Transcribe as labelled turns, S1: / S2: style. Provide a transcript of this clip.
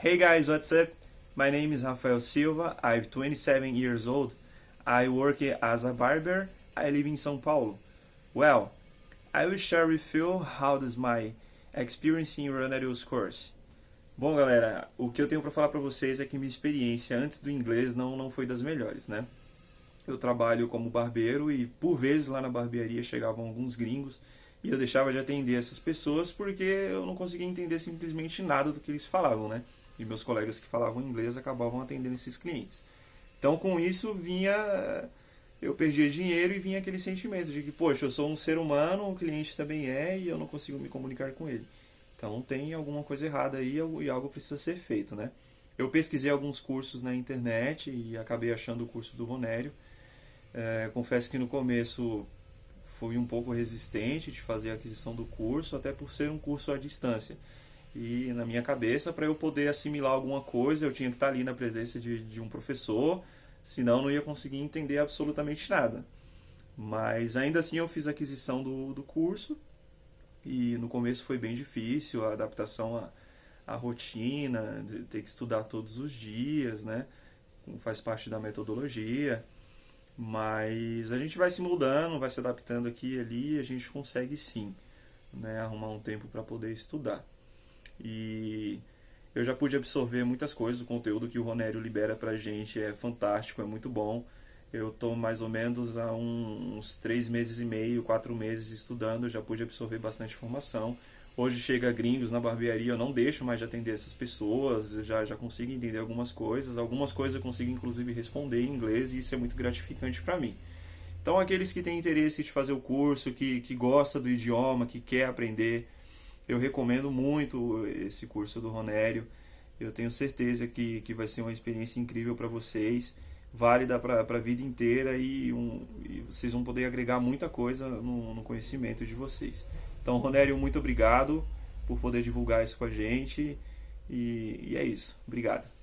S1: Hey guys, what's up? My name is Rafael Silva. I'm 27 years old. I work as a barber. I live in São Paulo. Well, I will share with you how does my experience in Ronarius course. Bom, galera, o que eu tenho para falar para vocês é que minha experiência antes do inglês não, não foi das melhores, né? Eu trabalho como barbeiro e por vezes lá na barbearia chegavam alguns gringos e eu deixava de atender essas pessoas porque eu não conseguia entender simplesmente nada do que eles falavam, né? E meus colegas que falavam inglês acabavam atendendo esses clientes. Então, com isso, vinha. Eu perdia dinheiro e vinha aquele sentimento de que, poxa, eu sou um ser humano, o cliente também é e eu não consigo me comunicar com ele. Então, tem alguma coisa errada aí e algo precisa ser feito, né? Eu pesquisei alguns cursos na internet e acabei achando o curso do Ronério. É, confesso que no começo fui um pouco resistente de fazer a aquisição do curso, até por ser um curso à distância. E na minha cabeça, para eu poder assimilar alguma coisa, eu tinha que estar ali na presença de, de um professor, senão não ia conseguir entender absolutamente nada. Mas ainda assim eu fiz a aquisição do, do curso e no começo foi bem difícil a adaptação à, à rotina, de ter que estudar todos os dias, né? Faz parte da metodologia. Mas a gente vai se mudando, vai se adaptando aqui e ali, a gente consegue sim né, arrumar um tempo para poder estudar. E eu já pude absorver muitas coisas, o conteúdo que o Ronério libera pra gente é fantástico, é muito bom. Eu estou mais ou menos há uns três meses e meio, quatro meses estudando, já pude absorver bastante informação. Hoje chega gringos na barbearia, eu não deixo mais de atender essas pessoas, eu já, já consigo entender algumas coisas. Algumas coisas eu consigo inclusive responder em inglês e isso é muito gratificante para mim. Então aqueles que têm interesse de fazer o curso, que, que gosta do idioma, que quer aprender, eu recomendo muito esse curso do Ronério. Eu tenho certeza que, que vai ser uma experiência incrível para vocês, válida para a vida inteira e, um, e, vocês vão poder agregar muita coisa no, no conhecimento de vocês. Então, Ronério, muito obrigado por poder divulgar isso com a gente e, e é isso. Obrigado.